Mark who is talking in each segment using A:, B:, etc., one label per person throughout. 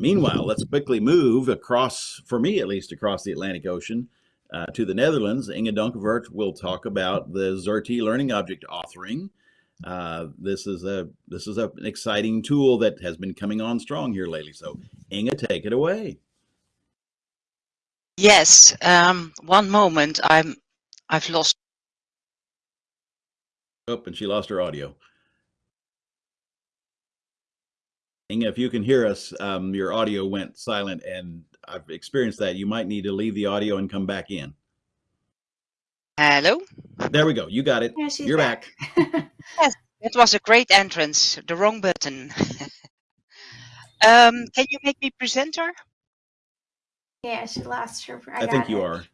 A: Meanwhile, let's quickly move across, for me at least, across the Atlantic Ocean uh, to the Netherlands. Inge Donkervoort will talk about the Xerte Learning Object authoring. Uh, this is a this is a, an exciting tool that has been coming on strong here lately. So, Inge, take it away.
B: Yes. Um, one moment. I'm I've lost.
A: Oh, and she lost her audio. Inge, if you can hear us, um, your audio went silent, and I've experienced that. You might need to leave the audio and come back in.
B: Hello.
A: There we go. You got it.
C: Yeah,
A: You're back.
C: back.
B: Yes, it was a great entrance. The wrong button. um, can you make me presenter?
C: yeah, she lost her. I,
A: I, think you
C: it.
A: are.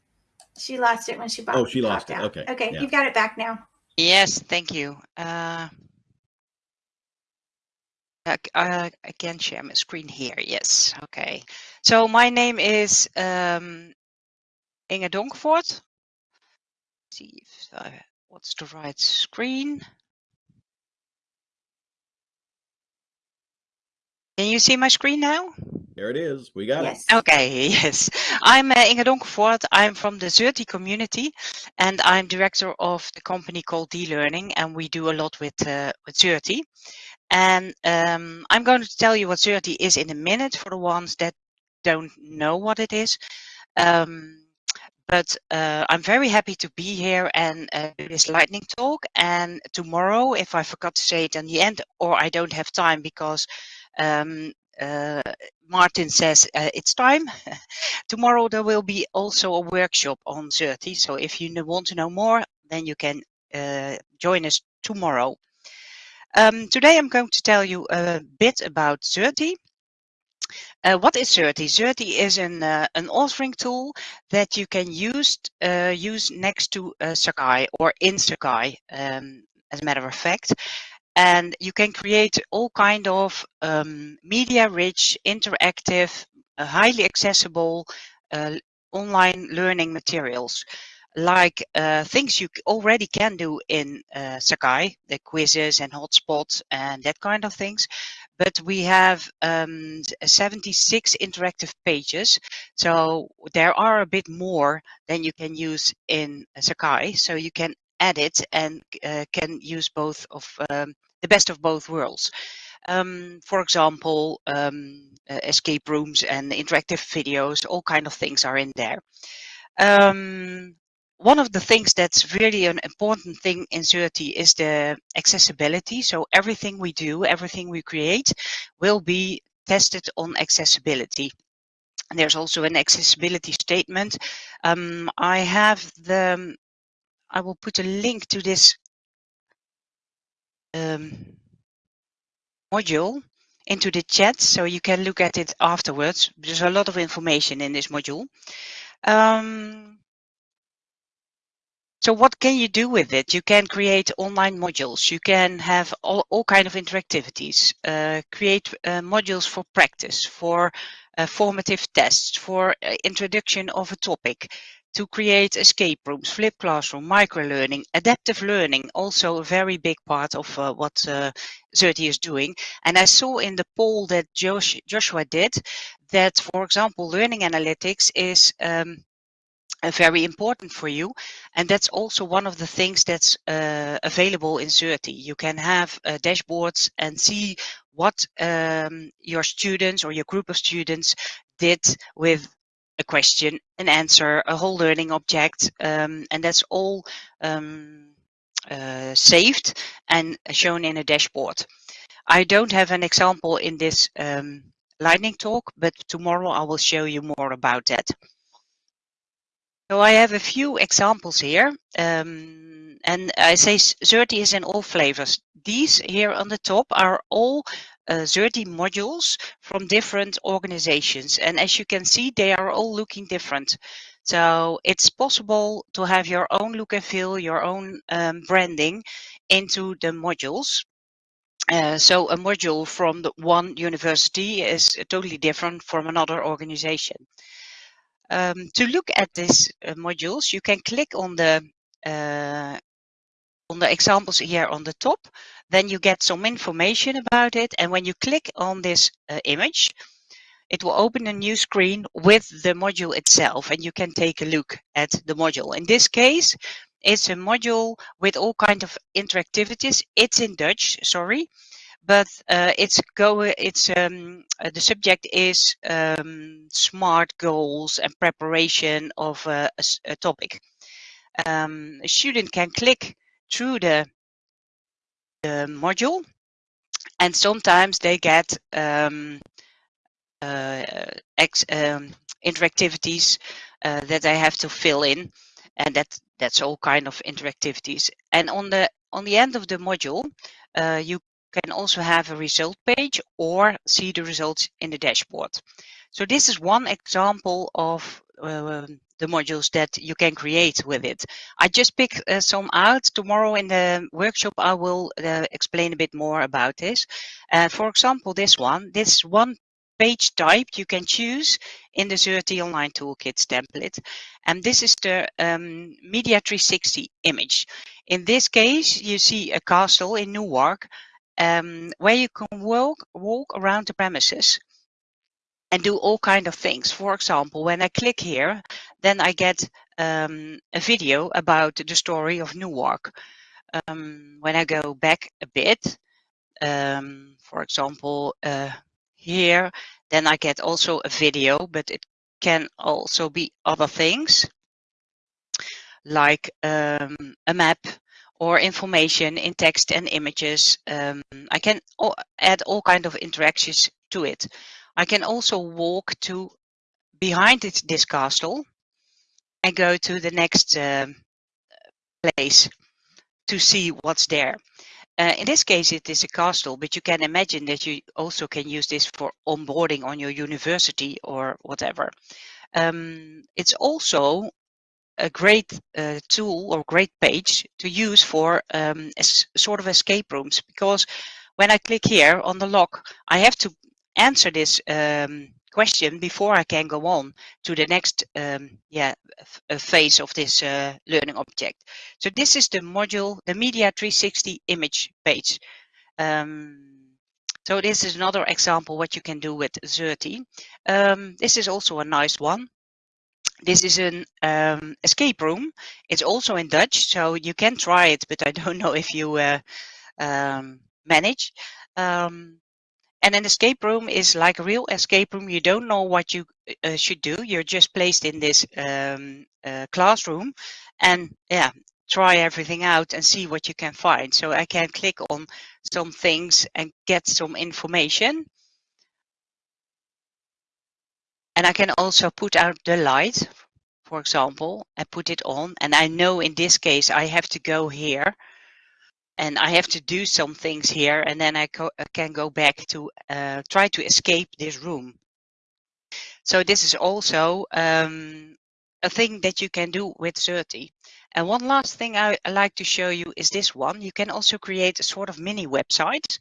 C: She lost it when she bought.
A: Oh, she lost it.
C: out.
A: Okay,
C: Okay,
A: yeah.
C: you've got it back now.
B: Yes, thank you. Uh, I, I I can share my screen here. Yes. Okay. So my name is um, Inge Donkervoort. See if I, what's the right screen. Can you see my screen now?
A: There it is. We got
C: Yes.
B: Okay, yes. I'm uh, Inge Donkervoort. I'm from the Xerte community and I'm director of the company called D-Learning and we do a lot with, uh, with Xerte. And um, I'm going to tell you what Xerte is in a minute for the ones that don't know what it is. Um, but uh, I'm very happy to be here and uh, do this lightning talk. And tomorrow, if I forgot to say it in the end, or I don't have time because um, uh, Martin says uh, it's time. tomorrow there will be also a workshop on Xerte. So if you want to know more, then you can uh, join us tomorrow. Um, today I'm going to tell you a bit about Xerte. Uh, what is Xerte? Xerte is an, uh, an authoring tool that you can use, uh, use next to uh, Sakai or in Sakai, um, as a matter of fact. And you can create all kind of um, media-rich, interactive, uh, highly accessible uh, online learning materials like uh, things you already can do in uh, Sakai, the quizzes and hotspots and that kind of things. But we have um, 76 interactive pages. So there are a bit more than you can use in Sakai. So you can add it and uh, can use both of um, the best of both worlds. Um, for example, um, uh, escape rooms and interactive videos, all kind of things are in there. Um, one of the things that's really an important thing in Xerte is the accessibility. So everything we do, everything we create will be tested on accessibility. And there's also an accessibility statement. Um, I have the, I will put a link to this um, module into the chat so you can look at it afterwards. There's a lot of information in this module. Um, So what can you do with it? You can create online modules. You can have all, all kind of interactivities, uh, create uh, modules for practice, for uh, formative tests, for uh, introduction of a topic, to create escape rooms, flip classroom, microlearning, adaptive learning, also a very big part of uh, what uh, Xerte is doing. And I saw in the poll that Josh, Joshua did that, for example, learning analytics is um, very important for you. And that's also one of the things that's uh, available in Xerte. You can have uh, dashboards and see what um, your students or your group of students did with a question, an answer, a whole learning object, um, and that's all um, uh, saved and shown in a dashboard. I don't have an example in this um, lightning talk, but tomorrow I will show you more about that. So I have a few examples here, um, and I say Xerte is in all flavors. These here on the top are all uh, Xerte modules from different organizations, and as you can see, they are all looking different. So it's possible to have your own look and feel, your own um, branding into the modules. Uh, so a module from one university is totally different from another organization. Um, to look at these uh, modules, you can click on the uh, on the examples here on the top. Then you get some information about it. And when you click on this uh, image, it will open a new screen with the module itself and you can take a look at the module. In this case, it's a module with all kinds of interactivities. It's in Dutch, sorry, but uh, it's go. It's um, uh, the subject is um, smart goals and preparation of a, a, a topic. Um, a student can click through the the module, and sometimes they get um, uh, ex, um, interactivities uh, that they have to fill in, and that that's all kind of interactivities. And on the on the end of the module, uh, you can also have a result page or see the results in the dashboard. So this is one example of uh, the modules that you can create with it. I just picked uh, some out. Tomorrow in the workshop, I will uh, explain a bit more about this. Uh, for example, this one, this one page type you can choose in the Xerte Online Toolkits template. And this is the um, Media 360 image. In this case, you see a castle in Newark um, where you can walk, walk around the premises and do all kind of things. For example, when I click here, then I get um, a video about the story of Newark. Um, when I go back a bit, um, for example, uh, here, then I get also a video, but it can also be other things like um, a map or information in text and images. Um, I can add all kind of interactions to it. I can also walk to behind it, this castle and go to the next uh, place to see what's there. Uh, in this case, it is a castle, but you can imagine that you also can use this for onboarding on your university or whatever. Um, it's also a great uh, tool or great page to use for um, sort of escape rooms because when I click here on the lock, I have to answer this um, question before I can go on to the next um, yeah, phase of this uh, learning object. So this is the module, the Media 360 image page. Um, so this is another example what you can do with Xerte. Um, this is also a nice one. This is an um, escape room. It's also in Dutch, so you can try it, but I don't know if you uh, um, manage. Um, and an escape room is like a real escape room. You don't know what you uh, should do. You're just placed in this um, uh, classroom and yeah, try everything out and see what you can find. So I can click on some things and get some information. And I can also put out the light, for example, and put it on. And I know in this case, I have to go here and I have to do some things here and then I, I can go back to uh, try to escape this room. So this is also um, a thing that you can do with Xerte. And one last thing I, I like to show you is this one. You can also create a sort of mini website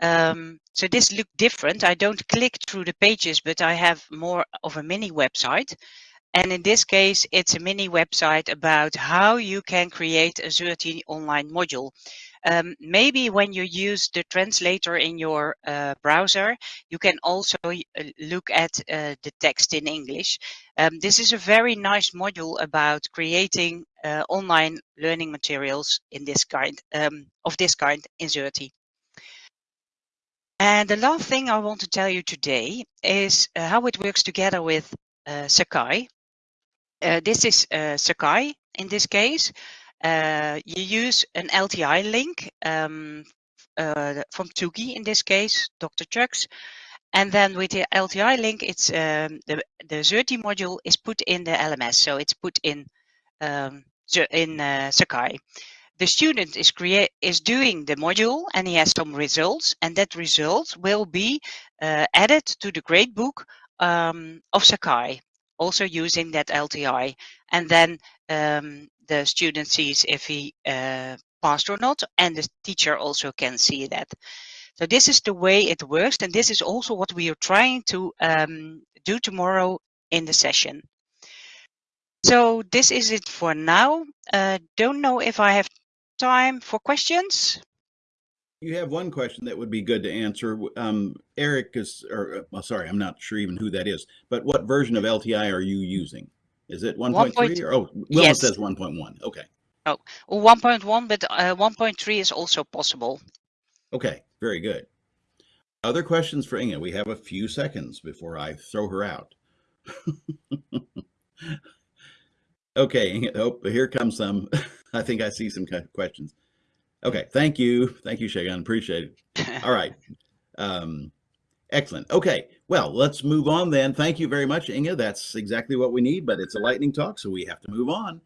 B: um, so this look different. I don't click through the pages, but I have more of a mini website. And in this case, it's a mini website about how you can create a Xerte online module. Um, maybe when you use the translator in your uh, browser, you can also uh, look at uh, the text in English. Um, this is a very nice module about creating uh, online learning materials in this kind um, of this kind in Xerte. And the last thing I want to tell you today is uh, how it works together with uh, Sakai. Uh, this is uh, Sakai in this case. Uh, you use an LTI link um, uh, from Tsugi in this case, Dr. Chucks. And then with the LTI link, it's um, the, the Xerte module is put in the LMS. So it's put in um, in Sakai the student is create is doing the module and he has some results and that result will be uh, added to the gradebook um, of Sakai also using that LTI and then um, the student sees if he uh, passed or not and the teacher also can see that. So this is the way it works and this is also what we are trying to um, do tomorrow in the session. So this is it for now. Uh, don't know if I have time for questions?
A: You have one question that would be good to answer. Um, Eric is, or uh, well, sorry, I'm not sure even who that is, but what version of LTI are you using? Is it 1.3 or, oh, Wilma
B: Yes.
A: says 1.1. Okay.
B: Oh, 1.1, but uh, 1.3 is also possible.
A: Okay. Very good. Other questions for Inge? We have a few seconds before I throw her out. okay. Oh, here comes some. I think I see some que- questions. Okay. Thank you. Thank you, Shagun. Appreciate it. All right. Um, excellent. Okay. Well, let's move on then. Thank you very much, Inge. That's exactly what we need, but it's a lightning talk, so we have to move on.